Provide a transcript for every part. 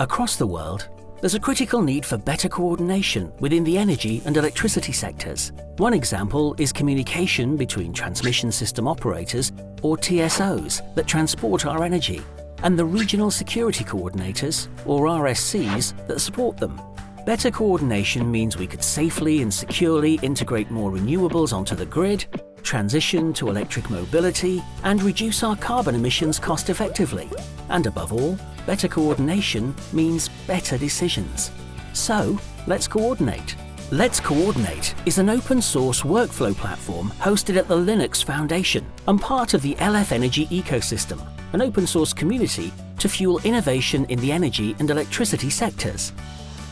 Across the world, there's a critical need for better coordination within the energy and electricity sectors. One example is communication between transmission system operators, or TSOs, that transport our energy, and the regional security coordinators, or RSCs, that support them. Better coordination means we could safely and securely integrate more renewables onto the grid, transition to electric mobility, and reduce our carbon emissions cost effectively. And above all, better coordination means better decisions. So, let's coordinate. Let's Coordinate is an open source workflow platform hosted at the Linux Foundation and part of the LF Energy ecosystem, an open source community to fuel innovation in the energy and electricity sectors.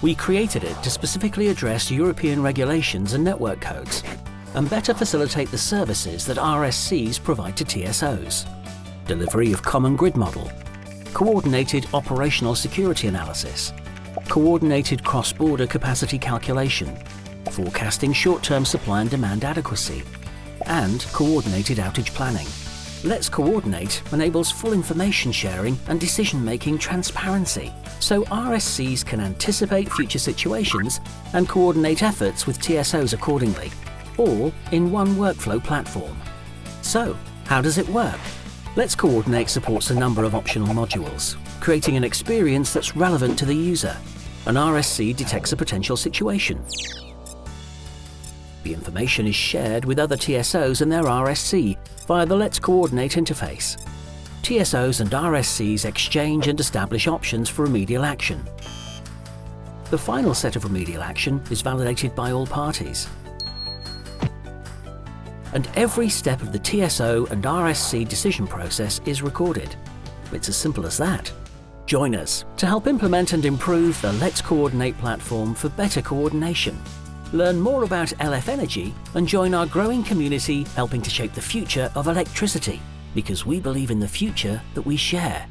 We created it to specifically address European regulations and network codes, and better facilitate the services that RSCs provide to TSOs. Delivery of common grid model, coordinated operational security analysis, coordinated cross-border capacity calculation, forecasting short-term supply and demand adequacy, and coordinated outage planning. Let's Coordinate enables full information sharing and decision-making transparency, so RSCs can anticipate future situations and coordinate efforts with TSOs accordingly, all in one workflow platform. So, how does it work? Let's Coordinate supports a number of optional modules, creating an experience that's relevant to the user. An RSC detects a potential situation. The information is shared with other TSOs and their RSC via the Let's Coordinate interface. TSOs and RSCs exchange and establish options for remedial action. The final set of remedial action is validated by all parties. And every step of the TSO and RSC decision process is recorded. It's as simple as that. Join us to help implement and improve the Let's Coordinate platform for better coordination. Learn more about LF Energy and join our growing community helping to shape the future of electricity because we believe in the future that we share.